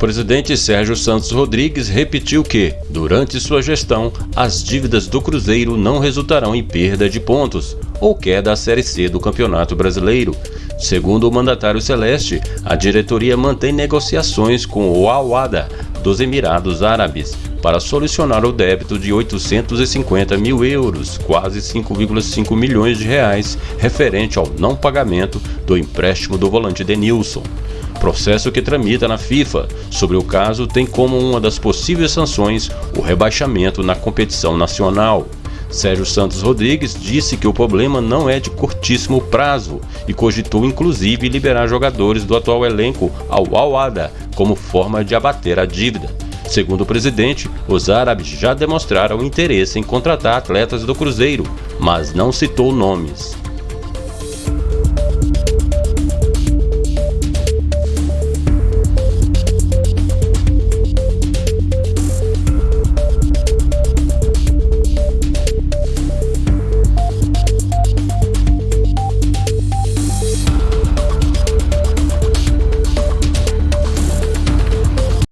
presidente Sérgio Santos Rodrigues repetiu que, durante sua gestão, as dívidas do Cruzeiro não resultarão em perda de pontos ou queda à Série C do Campeonato Brasileiro. Segundo o mandatário celeste, a diretoria mantém negociações com o Awada dos Emirados Árabes para solucionar o débito de 850 mil euros, quase 5,5 milhões de reais, referente ao não pagamento do empréstimo do volante Denilson. Processo que tramita na FIFA. Sobre o caso, tem como uma das possíveis sanções o rebaixamento na competição nacional. Sérgio Santos Rodrigues disse que o problema não é de curtíssimo prazo e cogitou inclusive liberar jogadores do atual elenco ao Al-Wada como forma de abater a dívida. Segundo o presidente, os árabes já demonstraram interesse em contratar atletas do Cruzeiro, mas não citou nomes.